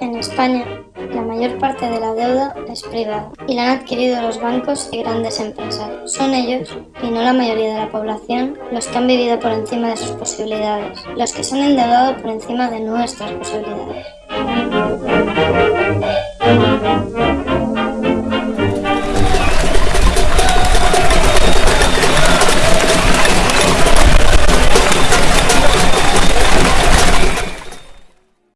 En España, la mayor parte de la deuda es privada y la han adquirido los bancos y grandes empresas. Son ellos, y no la mayoría de la población, los que han vivido por encima de sus posibilidades, los que se han endeudado por encima de nuestras posibilidades.